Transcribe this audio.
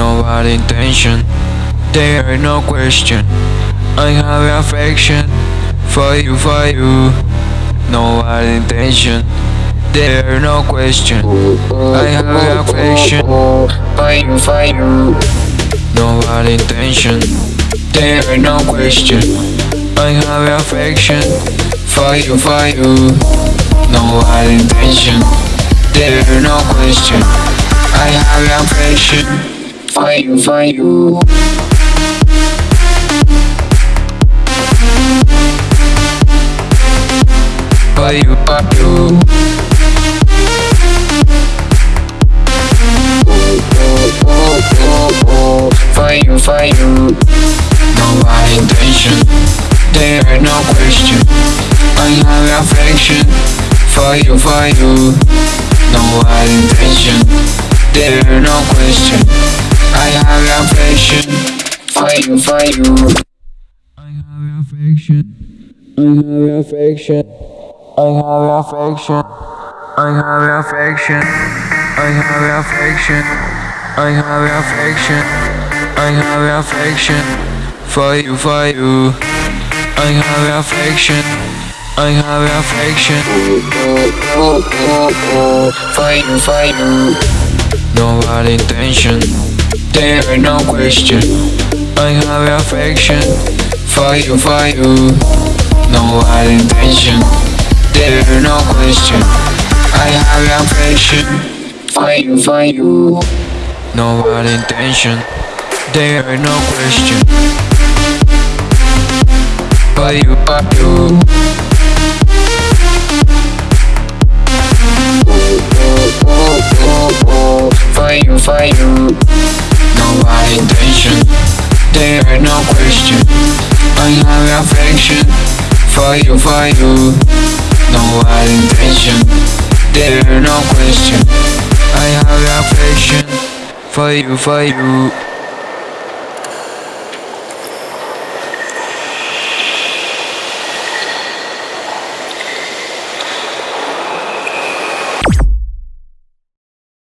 bad intention, there no question. I have affection for you, for you. No bad intention, there no question. I have affection for you, for you. No bad intention, there no question. I have affection for you, for you. No bad intention, there no question. I have affection for you. For you, for you. No bad intention, there ain't no question. I have affection for you. No bad intention, there ain't no question. I have affection for you, for you. I have affection. I have affection. I have affection. I have affection. I have affection. I have affection. I have affection for you, for you. I have affection. I have affection for you, for you. No bad intention, there ain't no question. I have affection for you, for you. No bad intention, there ain't no question. I have affection for you, for you. No bad intention, there ain't no question. For you, for you. For there ain't no question. I have affection for you, for you. No bad intention, there ain't no question. I have affection for you, for you.